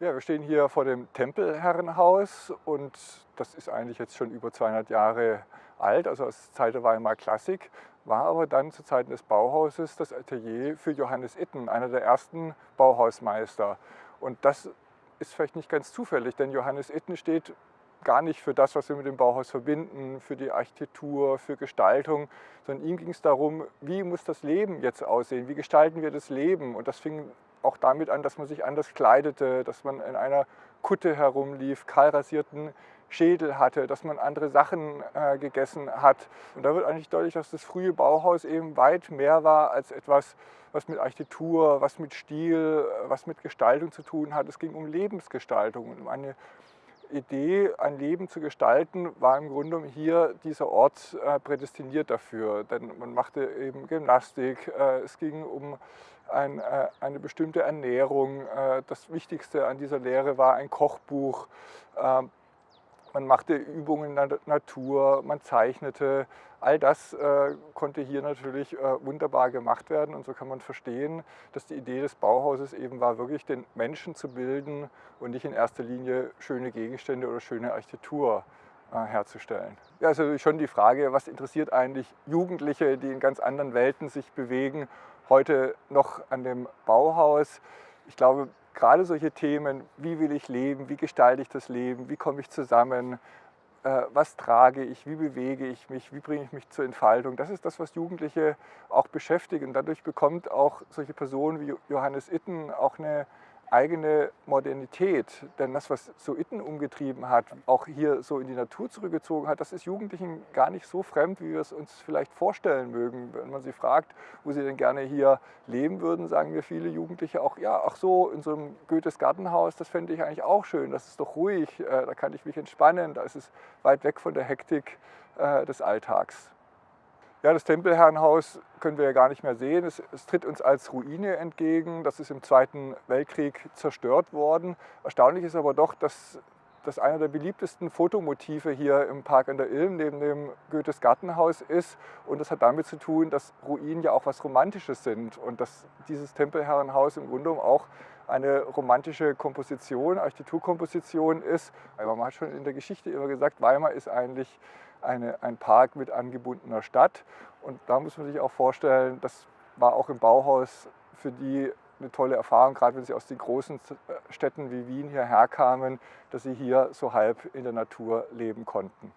wir stehen hier vor dem Tempelherrenhaus und das ist eigentlich jetzt schon über 200 Jahre alt, also aus Zeit der Weimarer Klassik, war aber dann zu Zeiten des Bauhauses das Atelier für Johannes Itten, einer der ersten Bauhausmeister. Und das ist vielleicht nicht ganz zufällig, denn Johannes Itten steht gar nicht für das, was wir mit dem Bauhaus verbinden, für die Architektur, für Gestaltung, sondern ihm ging es darum, wie muss das Leben jetzt aussehen, wie gestalten wir das Leben. Und das fing auch damit an, dass man sich anders kleidete, dass man in einer Kutte herumlief, kahlrasierten Schädel hatte, dass man andere Sachen äh, gegessen hat. Und da wird eigentlich deutlich, dass das frühe Bauhaus eben weit mehr war als etwas, was mit Architektur, was mit Stil, was mit Gestaltung zu tun hat. Es ging um Lebensgestaltung um eine Idee, ein Leben zu gestalten, war im Grunde hier dieser Ort äh, prädestiniert dafür. Denn man machte eben Gymnastik, äh, es ging um äh, eine bestimmte Ernährung. Äh, das Wichtigste an dieser Lehre war ein Kochbuch. Man machte Übungen in der Natur, man zeichnete. All das äh, konnte hier natürlich äh, wunderbar gemacht werden und so kann man verstehen, dass die Idee des Bauhauses eben war, wirklich den Menschen zu bilden und nicht in erster Linie schöne Gegenstände oder schöne Architektur äh, herzustellen. Ja, also schon die Frage, was interessiert eigentlich Jugendliche, die in ganz anderen Welten sich bewegen, heute noch an dem Bauhaus? Ich glaube, gerade solche Themen, wie will ich leben, wie gestalte ich das Leben, wie komme ich zusammen, äh, was trage ich, wie bewege ich mich, wie bringe ich mich zur Entfaltung. Das ist das, was Jugendliche auch beschäftigt. Und dadurch bekommt auch solche Personen wie Johannes Itten auch eine eigene Modernität. Denn das, was so Itten umgetrieben hat, auch hier so in die Natur zurückgezogen hat, das ist Jugendlichen gar nicht so fremd, wie wir es uns vielleicht vorstellen mögen. Wenn man sie fragt, wo sie denn gerne hier leben würden, sagen wir viele Jugendliche auch, ja, ach so, in so einem Goethes Gartenhaus, das fände ich eigentlich auch schön, das ist doch ruhig, äh, da kann ich mich entspannen, da ist es weit weg von der Hektik äh, des Alltags. Ja, das Tempelherrenhaus können wir ja gar nicht mehr sehen. Es, es, tritt uns als Ruine entgegen. Das ist im Zweiten Weltkrieg zerstört worden. Erstaunlich ist aber doch, dass das einer der beliebtesten Fotomotive hier im Park an der Ilm neben dem Goethes Gartenhaus ist. Und das hat damit zu tun, dass Ruinen ja auch was Romantisches sind und dass dieses Tempelherrenhaus im Grunde auch eine romantische Komposition, Architekturkomposition ist. Aber man hat schon in der Geschichte immer gesagt, Weimar ist eigentlich eine, ein Park mit angebundener Stadt. Und da muss man sich auch vorstellen, das war auch im Bauhaus für die eine tolle Erfahrung, gerade wenn sie aus den großen Städten wie Wien hierher kamen, dass sie hier so halb in der Natur leben konnten.